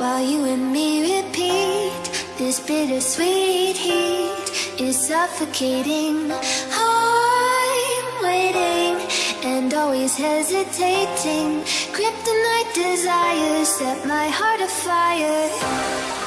and me repeat This bittersweet heat is suffocating. I'm waiting and always hesitating. Kryptonite desires set my heart afire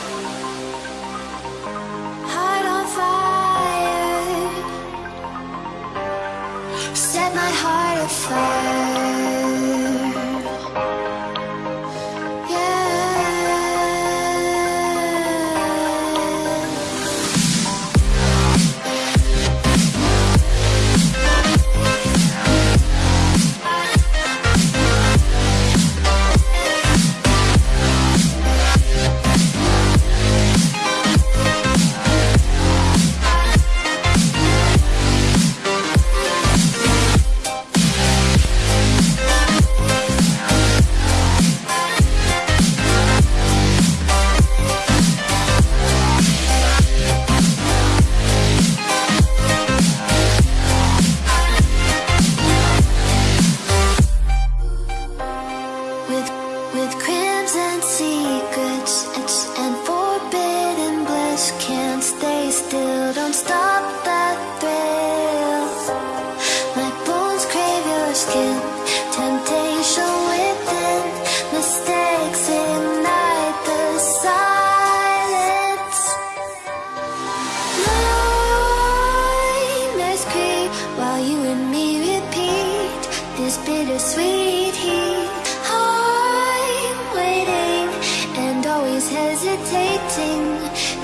stay still. Don't stop that thrill. My bones crave your skin. Temptation within. Mistakes ignite the silence. Nightmares creep while you and me repeat this bittersweet heat. I'm waiting and always hesitating.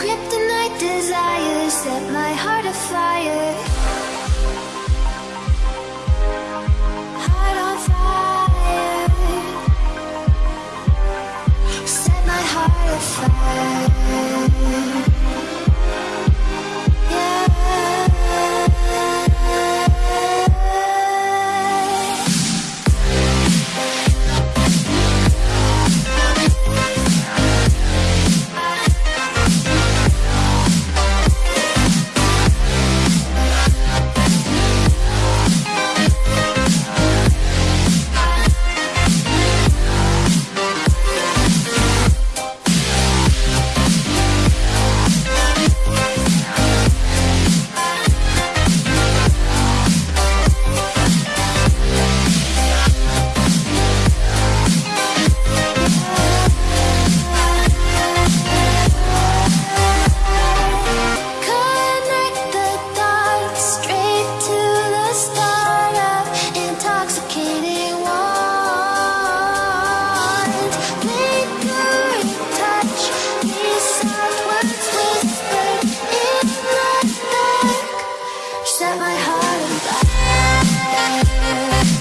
Kryptonite desires set my heart afire. Heart on fire. Set my heart afire. heart and